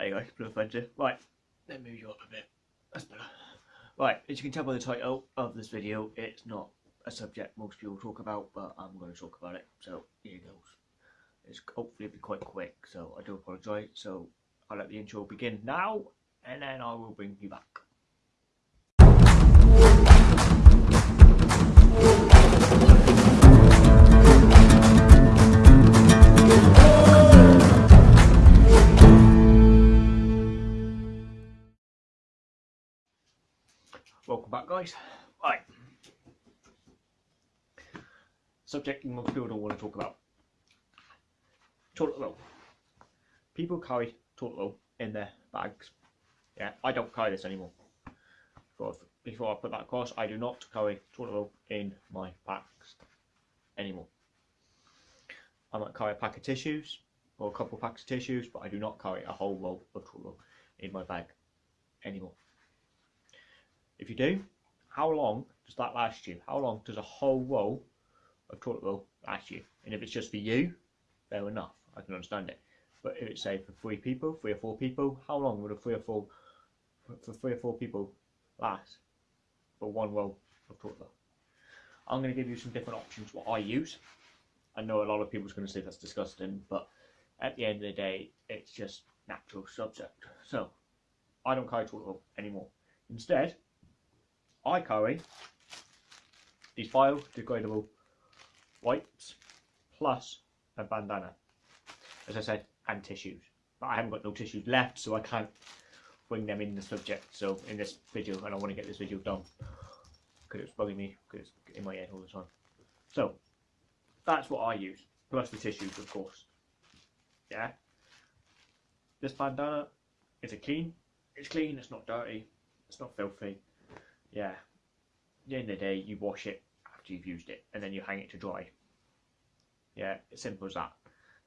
There you go, blue offensive. Right, let me move you up a bit. That's better. Right, as you can tell by the title of this video, it's not a subject most people talk about, but I'm going to talk about it. So here it goes. It's hopefully it'll be quite quick, so I do apologise. So I'll let the intro begin now, and then I will bring you back. Guys. Right. Subject most people don't want to talk about. Toilet roll. People carry toilet roll in their bags. Yeah, I don't carry this anymore. Before, before I put that across, I do not carry toilet roll in my bags anymore. I might carry a pack of tissues or a couple of packs of tissues, but I do not carry a whole roll of toilet roll in my bag anymore. If you do, how long does that last you? How long does a whole roll of toilet roll last you? And if it's just for you, fair enough, I can understand it. But if it's say for three people, three or four people, how long would a three or four for three or four people last for one roll of toilet roll? I'm going to give you some different options what I use. I know a lot of people's going to say that's disgusting, but at the end of the day, it's just natural subject. So I don't carry toilet roll anymore. Instead, I carry these biodegradable wipes plus a bandana, as I said, and tissues. But I haven't got no tissues left, so I can't bring them in the subject. So in this video, and I want to get this video done because it's bugging me because it's in my head all the time. So that's what I use, plus the tissues, of course. Yeah. This bandana is a clean. It's clean. It's not dirty. It's not filthy yeah, at the end of the day, you wash it after you've used it and then you hang it to dry. Yeah, it's simple as that.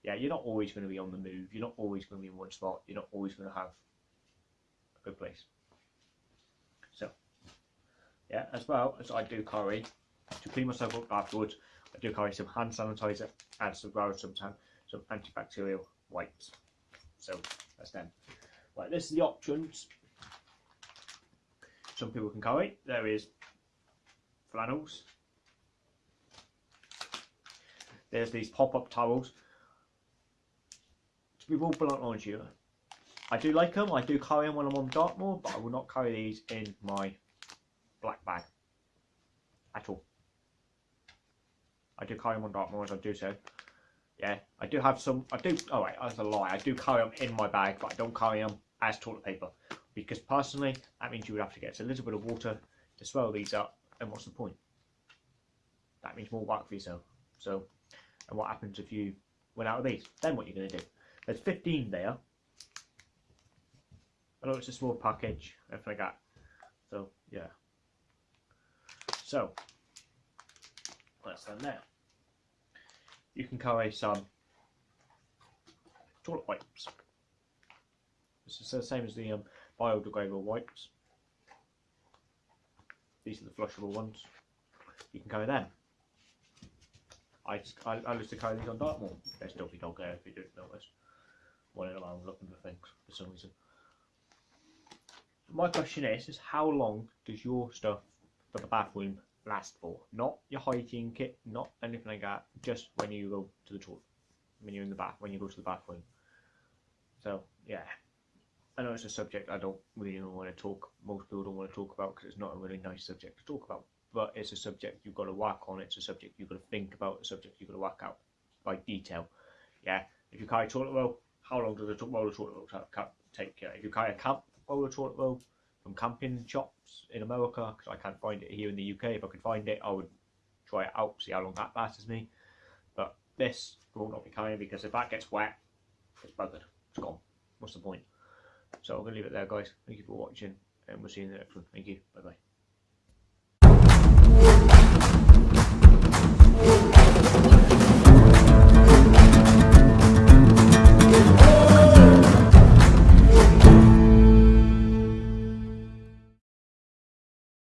Yeah, you're not always going to be on the move. You're not always going to be in one spot. You're not always going to have a good place. So, yeah, as well as I do carry to clean myself up afterwards, I do carry some hand sanitizer and as well as some, some antibacterial wipes. So, that's them. Right, this is the options some people can carry. There is flannels. There's these pop-up towels. To be real blunt honest you, I do like them. I do carry them when I'm on Dartmoor, but I will not carry these in my black bag at all. I do carry them on Dartmoor as I do so. Yeah, I do have some. I do. Oh wait, that's a lie. I do carry them in my bag, but I don't carry them as toilet paper because personally that means you would have to get a little bit of water to swell these up and what's the point? That means more work for yourself. So and what happens if you run out of these? Then what you're going to do? There's 15 there. I know it's a small package everything like that so yeah. So that's them there. You can carry some toilet wipes. This is the same as the um, biodegradable wipes. These are the flushable ones. You can carry them. I, I, I used to carry these on Dartmoor. There's still be dog there if you didn't notice. Running around looking for things for some reason. My question is, is how long does your stuff for the bathroom last for? Not your hygiene kit, not anything like that. Just when you go to the toilet, when you're in the bath, when you go to the bathroom. So yeah, I know it's a subject I don't really want to talk. Most people don't want to talk about because it's not a really nice subject to talk about. But it's a subject you've got to work on. It's a subject you've got to think about. A subject you've got to work out by detail. Yeah. If you carry toilet roll, how long does a toilet roll take? If you carry a camp roll toilet roll from camping shops in America, because I can't find it here in the UK. If I could find it, I would try it out, see how long that lasts me. But this will not be carrying because if that gets wet, it's buggered. It's gone. What's the point? So I'm going to leave it there, guys. Thank you for watching, and we'll see you in the next one. Thank you. Bye bye.